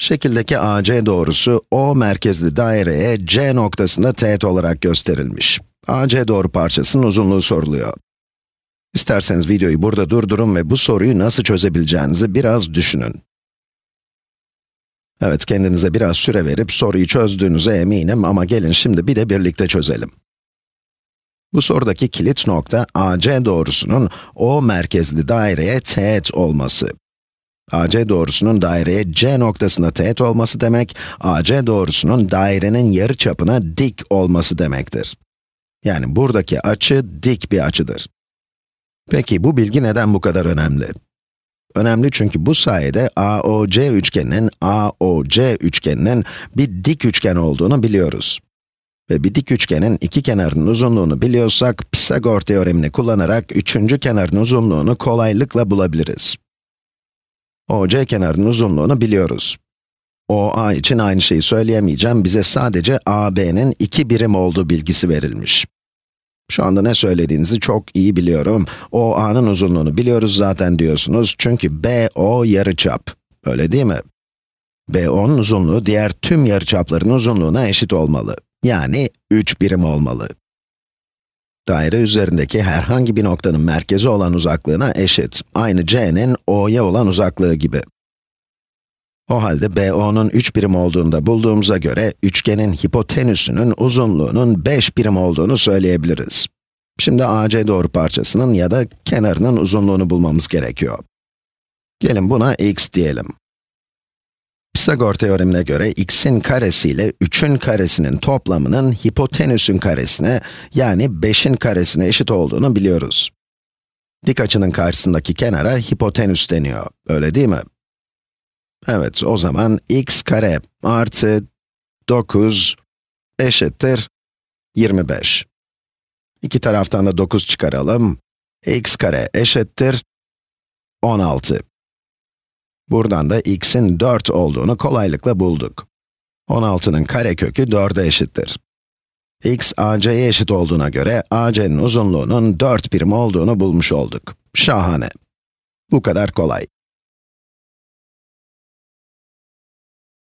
Şekildeki AC doğrusu O merkezli daireye C noktasında teğet olarak gösterilmiş. AC doğru parçasının uzunluğu soruluyor. İsterseniz videoyu burada durdurun ve bu soruyu nasıl çözebileceğinizi biraz düşünün. Evet, kendinize biraz süre verip soruyu çözdüğünüze eminim ama gelin şimdi bir de birlikte çözelim. Bu sorudaki kilit nokta AC doğrusunun O merkezli daireye teğet olması. AC doğrusunun daireye C noktasına teğet olması demek, AC doğrusunun dairenin yarı çapına dik olması demektir. Yani buradaki açı dik bir açıdır. Peki bu bilgi neden bu kadar önemli? Önemli çünkü bu sayede AOC üçgeninin, AOC üçgeninin bir dik üçgen olduğunu biliyoruz. Ve bir dik üçgenin iki kenarının uzunluğunu biliyorsak, Pisagor teoremini kullanarak üçüncü kenarın uzunluğunu kolaylıkla bulabiliriz. OC kenarının uzunluğunu biliyoruz. OA için aynı şeyi söyleyemeyeceğim, bize sadece AB'nin iki birim olduğu bilgisi verilmiş. Şu anda ne söylediğinizi çok iyi biliyorum. OA'nın uzunluğunu biliyoruz zaten diyorsunuz çünkü BO yarıçap. Öyle değil mi? BO'nun uzunluğu diğer tüm yarıçapların uzunluğuna eşit olmalı. Yani 3 birim olmalı. Daire üzerindeki herhangi bir noktanın merkezi olan uzaklığına eşit. Aynı C'nin O'ya olan uzaklığı gibi. O halde BO'nun 3 birim olduğunu da bulduğumuza göre, üçgenin hipotenüsünün uzunluğunun 5 birim olduğunu söyleyebiliriz. Şimdi AC doğru parçasının ya da kenarının uzunluğunu bulmamız gerekiyor. Gelin buna x diyelim. Pisagor teoremine göre x'in karesi ile 3'ün karesinin toplamının hipotenüsün karesine, yani 5'in karesine eşit olduğunu biliyoruz. Dik açının karşısındaki kenara hipotenüs deniyor, öyle değil mi? Evet, o zaman x kare artı 9 eşittir 25. İki taraftan da 9 çıkaralım. x kare eşittir 16. Buradan da x'in 4 olduğunu kolaylıkla bulduk. 16'nın karekökü 4'e eşittir. x AC'ye eşit olduğuna göre AC'nin uzunluğunun 4 birim olduğunu bulmuş olduk. Şahane. Bu kadar kolay.